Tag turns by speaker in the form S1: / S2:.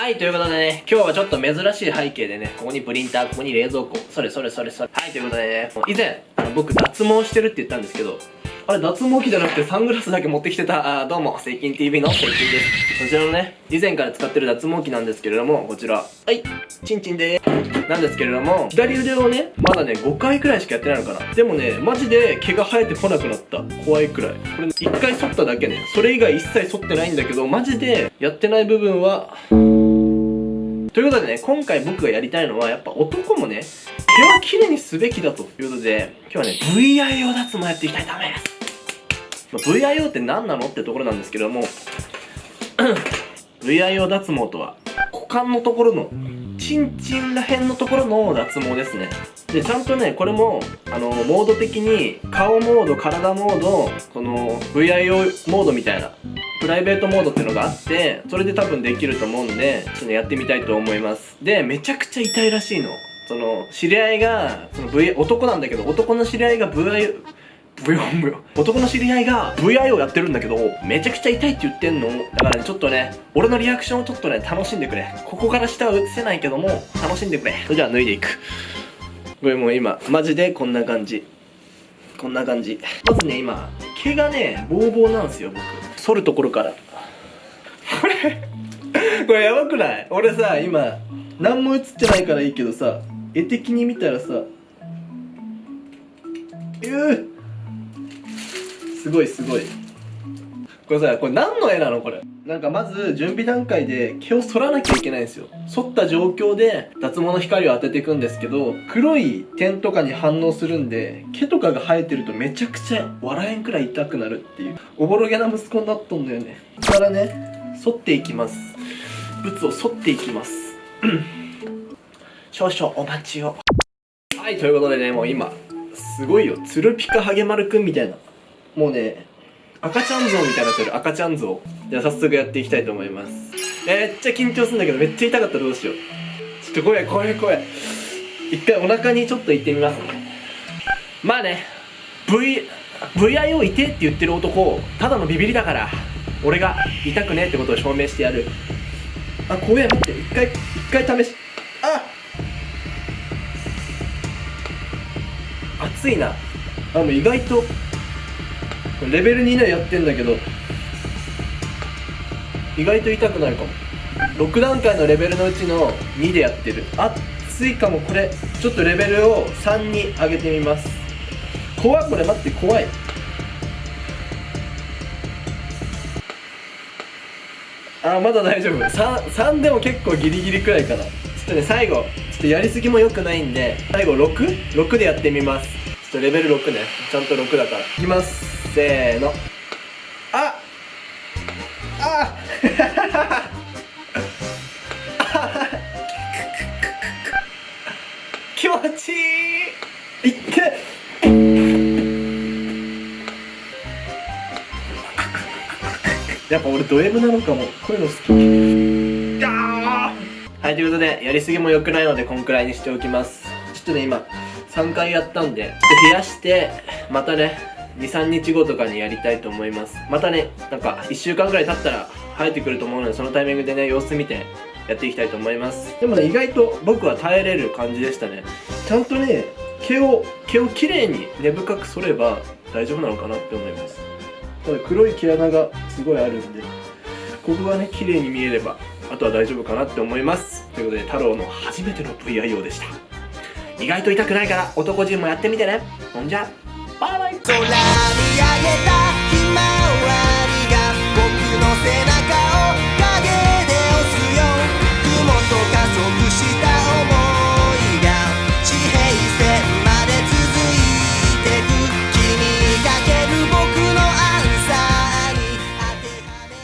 S1: はい、ということでね、今日はちょっと珍しい背景でね、ここにプリンター、ここに冷蔵庫、それそれそれそれ。はい、ということでね、以前、僕脱毛してるって言ったんですけど、あれ脱毛器じゃなくてサングラスだけ持ってきてた、あーどうも、セイキン TV のセイキンです。こちらのね、以前から使ってる脱毛器なんですけれども、こちら、はい、チンチンでーす。なんですけれども、左腕をね、まだね、5回くらいしかやってないのかな。でもね、マジで毛が生えてこなくなった。怖いくらい。これ、1回剃っただけね。それ以外一切剃ってないんだけど、マジでやってない部分は、ということでね、今回僕がやりたいのは、やっぱ男もね、毛は綺麗にすべきだということで、今日はね、VIO 脱毛やっていきたいと思います。まあ VIO って何なのってところなんですけども、VIO 脱毛とは、股間のところの、チンチンらへんのところの脱毛ですね。で、ちゃんとね、これも、あの、モード的に、顔モード、体モード、この、VIO モードみたいな、プライベートモードっていうのがあって、それで多分できると思うんで、ちょっと、やってみたいと思います。で、めちゃくちゃ痛いらしいの。その、知り合いが、その V、男なんだけど、男の知り合いが VI、ブヨンブヨン男の知り合いが VIO やってるんだけどめちゃくちゃ痛いって言ってんの。だからねちょっとね俺のリアクションをちょっとね楽しんでくれ。ここから下は映せないけども楽しんでくれ。それじゃあ脱いでいく。これもう今マジでこんな感じ。こんな感じ。まずね今毛がねボーボーなんですよ僕。剃るところから。これこれやばくない？俺さ今何も映ってないからいいけどさ絵的に見たらさうーすごいすごい。これさこれ何の絵なのこれ？なんかまず準備段階で毛を剃らなきゃいけないんですよ。剃った状況で脱毛の光を当てていくんですけど黒い点とかに反応するんで毛とかが生えてるとめちゃくちゃ笑えんくらい痛くなるっていう。おぼろげな息子になっとんだよね。ここからね剃っていきます。ブツを剃っていきます。少々お待ちを。はいということでねもう今すごいよ。ツルピカハゲマルくんみたいな。もうね赤ちゃん像みたいになってる。赤ちゃん像。じゃあ早速やっていきたいと思います。めっちゃ緊張するんだけどめっちゃ痛かったらどうしよう。ちょっと怖い怖い怖い一回お腹にちょっと行ってみますね。まあね V VIO 痛って言ってる男ただのビビりだから俺が痛くねえってことを証明してやる。あ怖え待って。一回一回試し。あ熱いな。あもう意外とレベル2でやってんだけど意外と痛くないかも。6段階のレベルのうちの2でやってる。熱いかもこれ。ちょっとレベルを3に上げてみます。怖いこれ。待って怖い。あまだ大丈夫。3, 3でも結構ギリギリくらいかな。ちょっとね最後ちょっとやりすぎも良くないんで最後66でやってみます。レベル6ね。ちゃんと6だから。いきます。せーの。ああ気持ちいい。いって。やっぱ俺ド M なのかも。こういうの好き。はいということでやりすぎも良くないのでこんくらいにしておきます。ちょっとね今3回やったんでちょっと増やしてまたね23日後とかにやりたいと思います。またねなんか1週間ぐらい経ったら生えてくると思うのでそのタイミングでね様子見てやっていきたいと思います。でもね意外と僕は耐えれる感じでしたね。ちゃんとね毛を毛をきれいに根深く剃れば大丈夫なのかなって思います。ただ黒い毛穴がすごいあるんでここがね綺麗に見えればあとは大丈夫かなって思います。ということで太郎の初めての VIO でした意外と痛くないから男陣もやってみてね。ほんじゃ。バイバイ。